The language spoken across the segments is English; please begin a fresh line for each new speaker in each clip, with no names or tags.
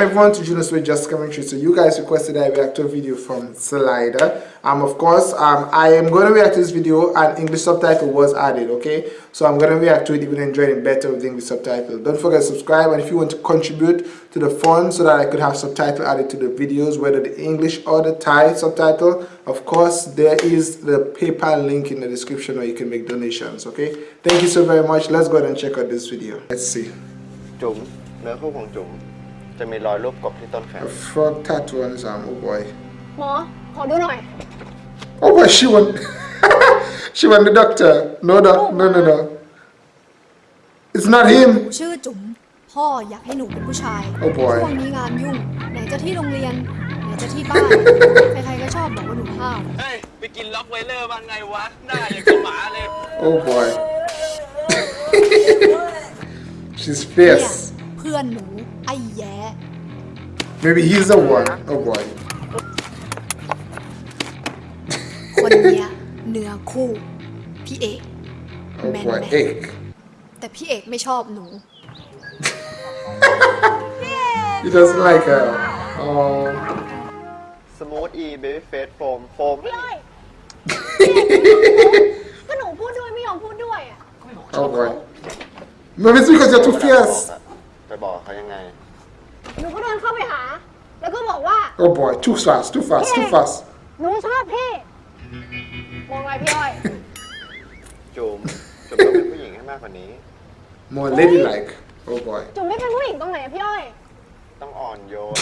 welcome everyone to Junos with Just Commentary. So you guys requested I react to a video from Slider. Um, of course, um, I am going to react to this video and English subtitle was added, okay? So I'm going to react to it even enjoying it better with the English subtitle. Don't forget to subscribe and if you want to contribute to the fund so that I could have subtitle added to the videos, whether the English or the Thai subtitle, of course, there is the PayPal link in the description where you can make donations, okay? Thank you so very much. Let's go ahead and check out this video. Let's see.
จุ๋มเนื้อคู่ของจุ๋ม จะมีรอยรูปกบที่ต้นแขน
A frog tattoo on his arm, oh boy.
หมอ ขอดูหน่อย
Oh boy, she won. she won the doctor. No, doc, no, no, no. It's not
หนู
him.
ชื่อจุ๋มพ่ออยากให้หนูเป็นผู้ชาย
Oh boy
ช่วงนี้งานยุ่ง ไหนจะที่โรงเรียน ไหนจะที่บ้าน ใครๆก็ชอบบอกว่าหนูห้าว
เฮ้ย ไปกินล็อกไวเลอร์บ้างไงวะ หน้าอย่างกับหมาเลย
Oh boy. She's
เนี่ย
fierce.
เพื่อนหนู ไอ้แย้
Maybe he's the one. Oh boy.
คนเนี้ยเนื้อคู่ พี่เอก
Oh
Man,
boy.
man.
Egg.
แต่พี่เอกไม่ชอบหนู
He doesn't like her. Oh.
สมูทอีเบบี้เฟสโฟมโฟม
พี่อ้อยก็หนูพูดด้วยไม่ยอมพูดด้วยอะ
Oh boy. Maybe it's because you're too fierce.
ไปบอกเขายังไง
หนูก็เดินเข้าไปหา แล้วก็บอกว่า
Oh boy. Too fast. Too fast. Too fast.
หนูชอบพี่ มองไงพี่อ้อย
จุ๋มจุ๋มต้องเป็นผู้หญิงให้มากกว่านี้
More ladylike. Oh boy.
จุ๋มไม่เป็นผู้หญิงตรงไหนอะพี่อ้อย
ต้องอ่อนโยน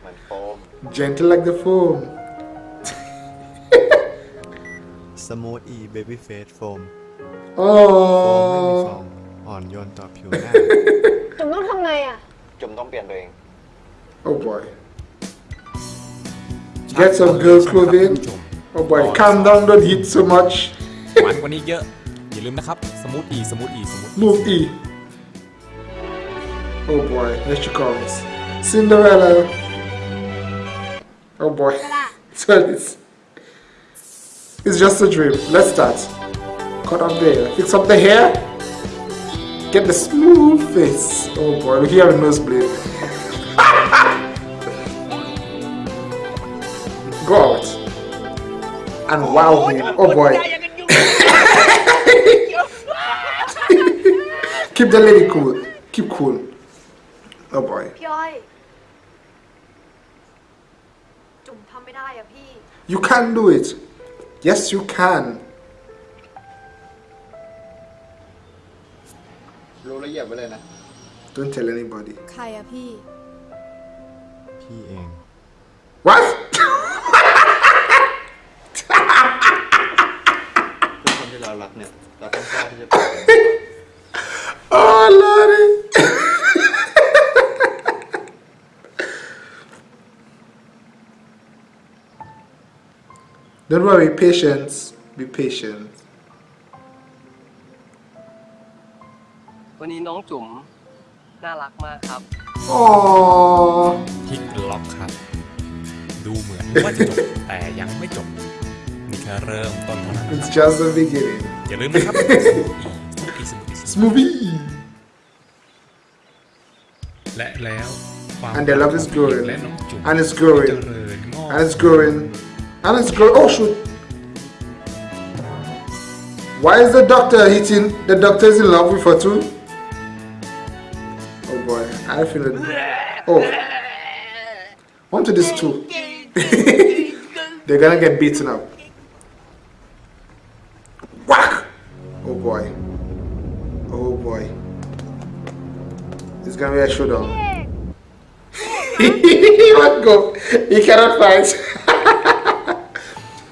เหมือนโฟม
Gentle like the foam.
สมูทอีเบบี้เฟสโฟม โฟมไม่มีฟ อ
Oh.
งอ่อนโยนต่อผิวหน้า
จุ๋มต้องทำไงอ่ะ
จุ๋มต้องเปลี่ยนตัวเอง
Oh boy. Get some girl clothing. Oh boy. Calm down. Don't hit so much.
หวานกว่านี้เยอะ อย่าลืมนะครับ สมูทอีสมูทอีสมูท
Move E. Oh boy, here she comes. Cinderella. Oh boy. so it's, it's just a dream. Let's start. Cut off the hair. Fix up the hair. Get the smooth face. Oh boy, look, you have a nosebleed. Go out. And wow him. Oh boy. Keep the lady cool. Keep cool. Oh boy. You can do it. Yes, you can.
แล้วเหยียบไว้เลยนะ
Don't tell anybody.
ใครอะพี่
พี่เอง
What?
ทุกคนที่เรารักเนี่ย เราต้องกล้าที่จะเปลี่ยน
oh, Lordy. Don't worry, patience. Be patient.
วันนี้น้องจุ๋มน่ารักมากครับ
Oh.
พลิกล็อกครับ ดูเหมือนว่าจะจบ แต่ยังไม่จบ นี่แค่เริ่มต้นเท่านั้น
It's just the beginning.
อย่าลืมนะครับสมูทอีสมูทอีสมูทอี
Smoothie.
และแล้ว ความ
And the love is growing.
และน้องจุ๋ม
And it's growing.
เจริญงอก
And it's growing. And it's growing. Oh, shoot. Why is the doctor hitting? The doctor is in love with her too? I feel it. Oh. On to this too. They're gonna get beaten up. Whack! Oh boy. Oh boy. It's gonna be a showdown. he won't go. He cannot fight.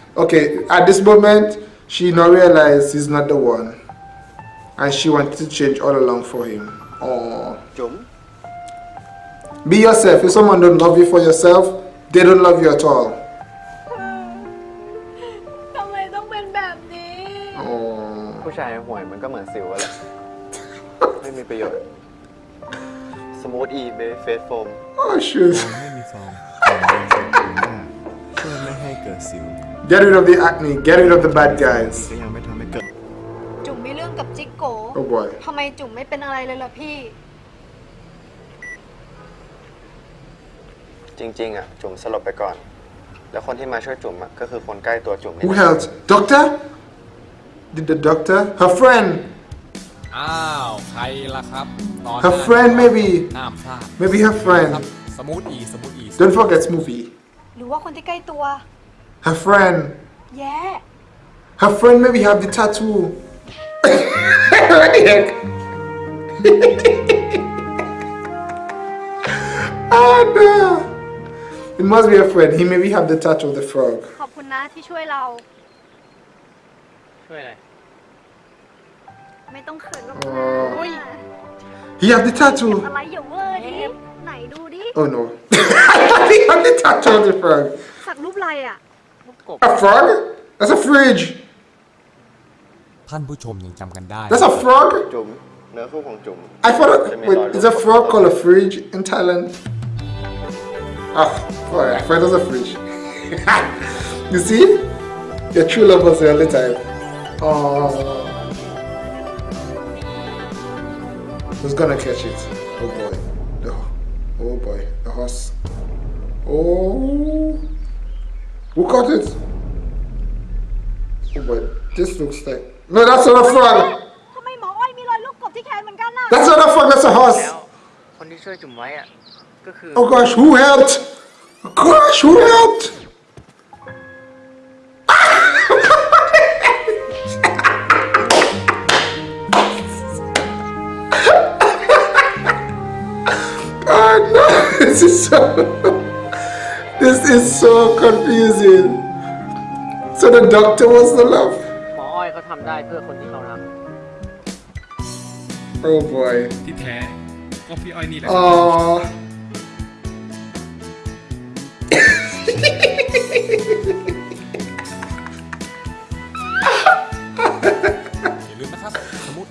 okay, at this moment, she now realized he's not the one. And she wanted to change all along for him. Oh.
จุ๋ม
Be yourself. If someone don't love you for yourself, they don't love you at all.
ทำไมต้องเป็นแบบนี้
Oh.
ผู้ชายห่วยมันก็เหมือนสิวอะแหละ ไม่มีประโยชน์ สมูทอีเบบี้เฟสโฟม
Oh shoot.
ไม่มีฟองอ่อนโยนต่อผิวหน้าช่วยไม่ให้เกิดสิว
Get rid of the acne. Get rid of the bad guys.
ก็ยังไม่ทำให้เกิด
จุ๋มมีเรื่องกับจิ๊กโก
Oh boy.
ทำไมจุ๋มไม่เป็นอะไรเลยล่ะพี่
จริง ๆ อะ จุ๋มสลบไปก่อน แล้วคนที่มาช่วยจุ๋มอะก็คือคนใกล้ตัวจุ๋มนี่
Who helped? Doctor? Did the doctor? Her friend.
อ้าว ใครล่ะครับ ตอน
Her friend maybe.
ห้ามพลาด
Maybe her
ครับ
friend.
สมูทอีสมูทอี
Don't forget Smoothie.
หรือว่าคนที่ใกล้ตัว
Her friend.
แย่
Her friend maybe have the tattoo. what the heck? oh no. It must be a friend. He maybe have the tattoo of the frog.
ขอบคุณนะที่ช่วยเรา
ช่วยอะไร
ไม่ต้องเขินหรอก
Oh. He have the tattoo.
อะไรอย่าเวอร์ดิ ไหนดูดิ
Oh no. he have the tattoo of the frog.
สักรูปอะไรอ่ะ
A frog? That's a fridge.
ท่านผู้ชมยังจำกันได้
That's a frog?
จุ๋มเนื้อคู่ของจุ๋ม
I thought, it- wait, is a frog called a fridge in Thailand? Ah, boy, I thought it was a fridge. you see? Your true lovers are all the time. Oh. Who's gonna catch it? Oh boy. The, oh boy. The horse. Oh. Who caught it? Oh boy. This looks like. No, that's not a frog.
ทำไมหมออ้อยมีรอยลูกกบที่แขนเหมือนกันน่ะ
That's not a frog, that's a horse.
แล้วคนที่ช่วยจุ๋มไว้อะ ก็คือ
Oh gosh, who helped? Gosh, who helped? oh no, this is so this is so confusing. So the doctor was the love.
หมออ้อยเขาทำได้เพื่อคนที่เขารัก
Oh boy.
ที่แท้ ก็พี่อ้อยนี่แหละ
Oh.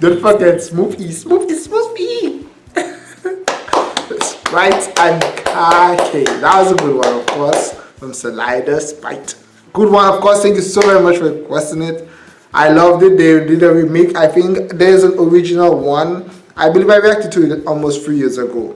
Don't forget Smoothie, Smoothie, Smoothie. Sprite and khaki. That was a good one, of course, from Slider Sprite. Good one, of course. Thank you so very much for requesting it. I loved it. They did a remake. I think there's an original one. I believe I reacted to it almost three years ago.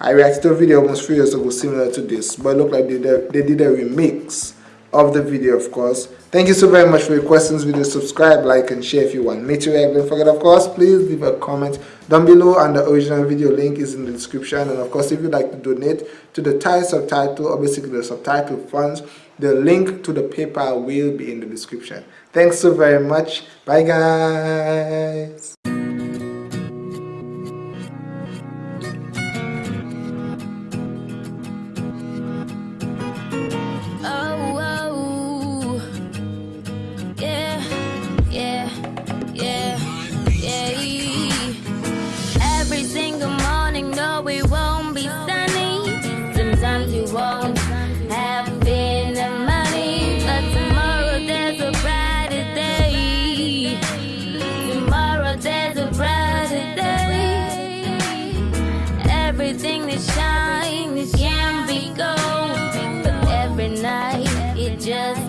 I reacted to a video almost three years ago similar to this, but it looked like they did a, they did a remix of the video, of course. Thank you so very much for your questions, video. Subscribe, like, and share if you want me to react. Don't forget, of course, please leave a comment down below, and the original video link is in the description. And of course, if you'd like to donate to the Thai subtitle or basically the subtitle funds, the link to the PayPal will be in the description. Thanks so very much. Bye, guys.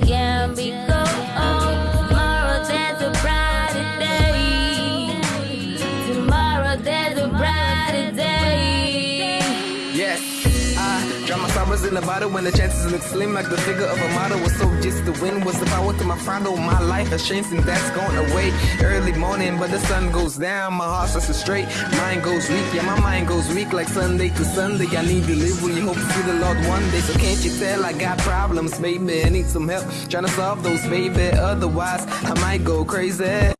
Just can't
in the bottle when the chances look slim like the figure of a model was so just the wind was the power to my throttle. My life has changed and that's gone away. Early morning, but the sun goes down. My heart starts straight, mind goes weak. Yeah, my mind goes weak like Sunday to Sunday. I need delivery, hope to see the Lord one day. So can't you tell I got problems, baby? I need some help trying to solve those, baby. Otherwise, I might go crazy.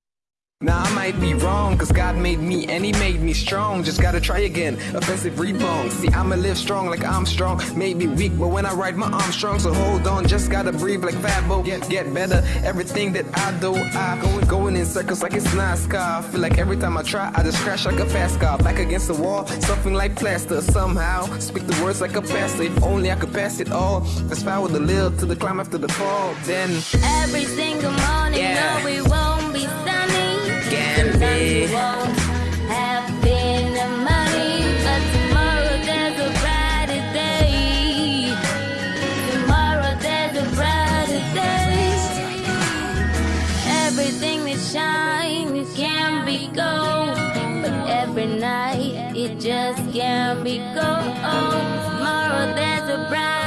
Now I might be wrong, cause God made me and He made me strong. Just gotta try again. Offensive rebound. See, I'ma live strong like I'm strong. Maybe weak, but when I ride my arm strong, so hold on. Just gotta breathe like Fabo. Get, get better. Everything that I do, I going, going in circles like it's NASCAR. Feel like every time I try, I just crash like a fast car. Back against the wall, something like plaster. Somehow, speak the words like a pastor. If only I could pass it all. Let's power the lil to the climb after the fall. Then,
Every single morning,
Yeah.
no, it won't be sunny.
Can be.
have money, but tomorrow there's a brighter day. Tomorrow there's a brighter day. Everything that shines can be gold, but every night it just can't be gold. Tomorrow there's a brighter